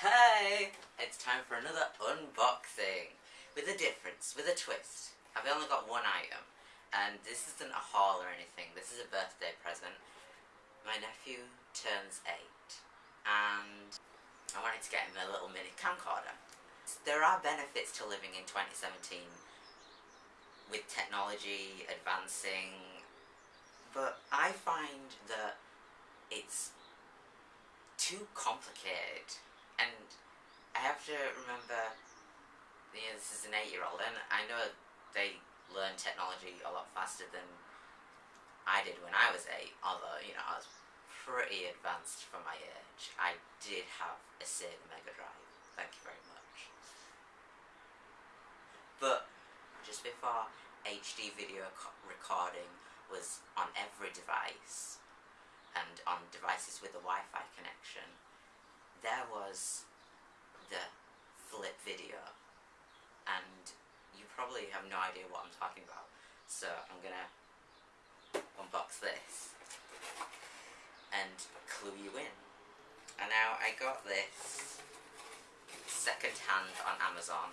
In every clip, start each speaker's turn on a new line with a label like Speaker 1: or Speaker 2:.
Speaker 1: Hey! It's time for another unboxing. With a difference, with a twist. I've only got one item. And this isn't a haul or anything. This is a birthday present. My nephew turns eight. And I wanted to get him a little mini camcorder. There are benefits to living in 2017 with technology advancing. But I find that it's too complicated. And I have to remember, you know, this is an eight-year-old, and I know they learn technology a lot faster than I did when I was eight, although, you know, I was pretty advanced for my age. I did have a Sega Mega Drive, thank you very much. But, just before HD video recording was on every device, and on devices with a Wi-Fi connection, there was the flip video. And you probably have no idea what I'm talking about. So I'm gonna unbox this and clue you in. And now I got this second hand on Amazon.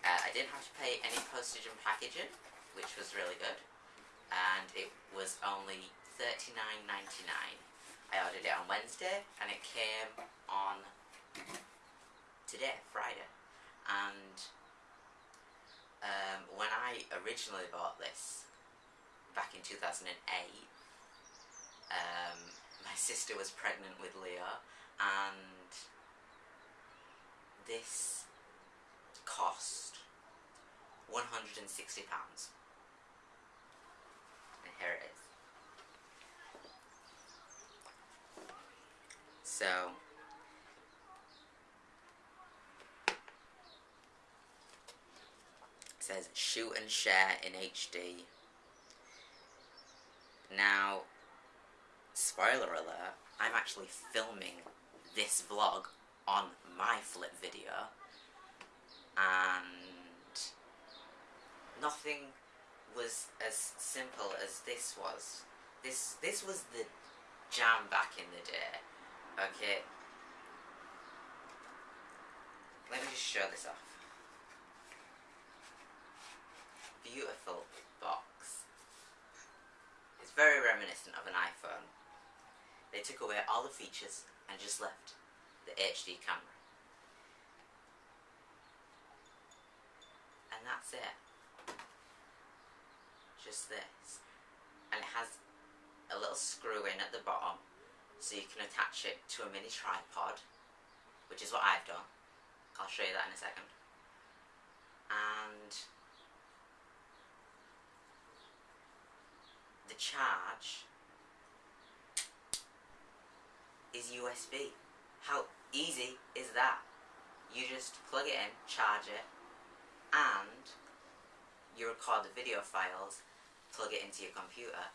Speaker 1: Uh, I didn't have to pay any postage and packaging, which was really good. And it was only $39.99. I ordered it on Wednesday and it came on today, Friday. And um, when I originally bought this, back in 2008, um, my sister was pregnant with Leo and this cost £160. And here it is. So, says shoot and share in HD. Now, spoiler alert, I'm actually filming this vlog on my flip video and nothing was as simple as this was. This this was the jam back in the day. Okay. Let me just show this off. Beautiful box. It's very reminiscent of an iPhone. They took away all the features and just left the HD camera. And that's it. Just this. And it has a little screw in at the bottom so you can attach it to a mini tripod, which is what I've done. I'll show you that in a second. And the charge is USB. How easy is that? You just plug it in, charge it, and you record the video files, plug it into your computer,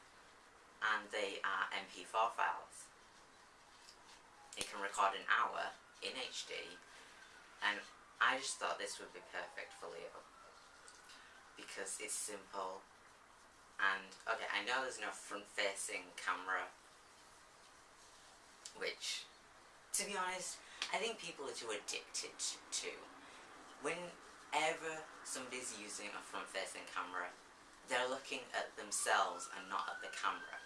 Speaker 1: and they are MP4 files it can record an hour in HD and I just thought this would be perfect for Leo because it's simple. And okay I know there's no front facing camera. Which to be honest I think people are too addicted to. Whenever somebody's using a front facing camera they're looking at themselves and not at the camera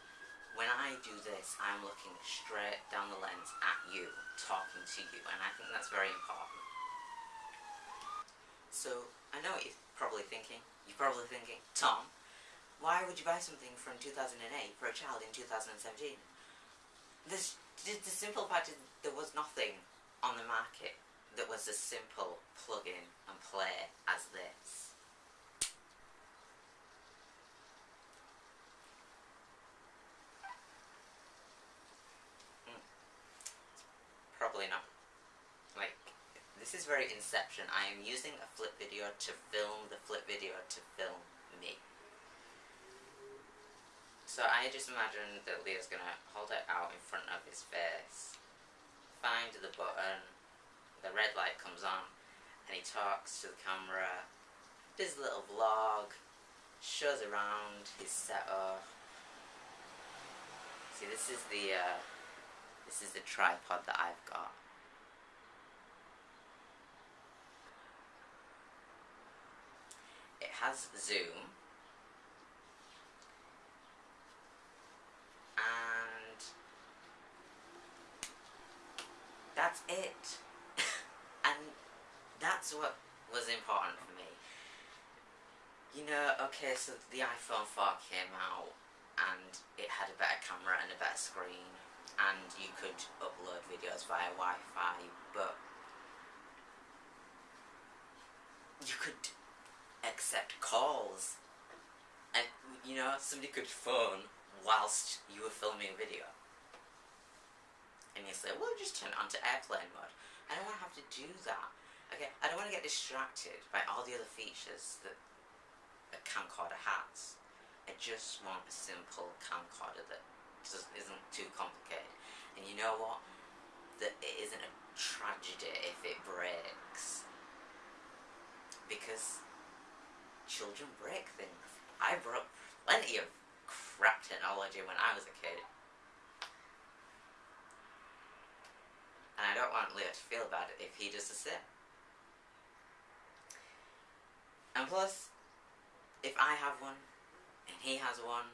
Speaker 1: when I do this, I'm looking straight down the lens at you, talking to you, and I think that's very important. So, I know what you're probably thinking. You're probably thinking, Tom, why would you buy something from 2008 for a child in 2017? This, the simple fact is there was nothing on the market that was as simple plug-in and play as this. Probably not. Like, this is very Inception. I am using a flip video to film the flip video to film me. So I just imagine that Leo's gonna hold it out in front of his face, find the button, the red light comes on, and he talks to the camera, does a little vlog, shows around his setup. See, this is the, uh, this is the tripod that I've got. Has Zoom. And that's it. and that's what was important for me. You know, okay, so the iPhone 4 came out and it had a better camera and a better screen and you could upload videos via Wi-Fi, but you could accept calls and, know, somebody could phone whilst you were filming a video. And you say, well, just turn it onto airplane mode. I don't want to have to do that. Okay, I don't want to get distracted by all the other features that a camcorder has. I just want a simple camcorder that just isn't too complicated. And you know what? That it isn't a tragedy if it breaks. Because children break things. I broke plenty of crap technology when I was a kid. And I don't want Leo to feel bad if he does the same. And plus, if I have one, and he has one,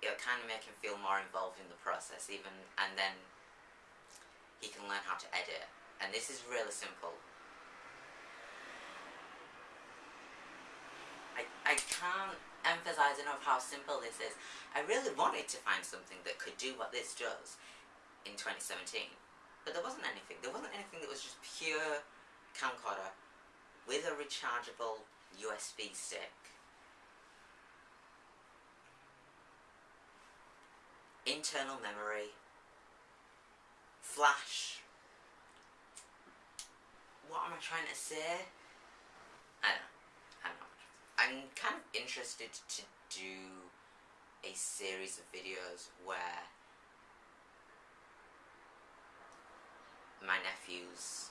Speaker 1: it'll kind of make him feel more involved in the process even, and then he can learn how to edit. And this is really simple. I, I can't emphasize enough how simple this is. I really wanted to find something that could do what this does in 2017. But there wasn't anything. There wasn't anything that was just pure camcorder with a rechargeable USB stick. Internal memory. Flash. What am I trying to say? I don't know. I'm kind of interested to do a series of videos where my nephews,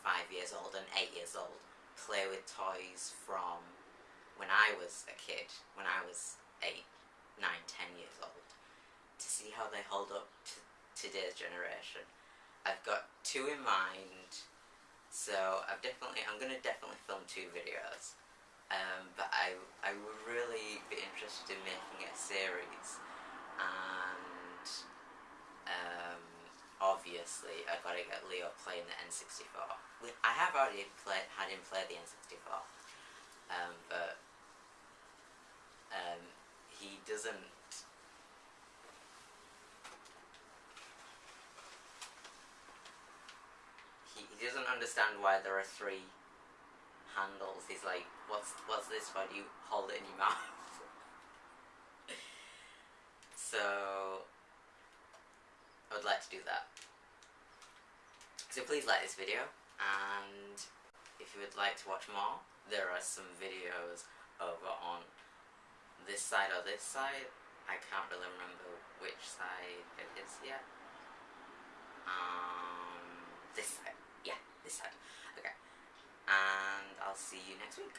Speaker 1: five years old and eight years old, play with toys from when I was a kid, when I was 8, nine, ten years old, to see how they hold up to today's generation. I've got two in mind, so I've definitely, I'm going to definitely film two videos. Um, but I, I would really be interested in making a series, and um, obviously I've got to get Leo playing the N64. I have already played, had him play the N64, um, but um, he doesn't he doesn't understand why there are three handles. He's like, what's what's this? Why do you hold it in your mouth? So I would like to do that. So please like this video, and if you would like to watch more, there are some videos over on this side or this side. I can't really remember which side it is yet. Um, this side. Yeah, this side. Okay. And I'll see you next week.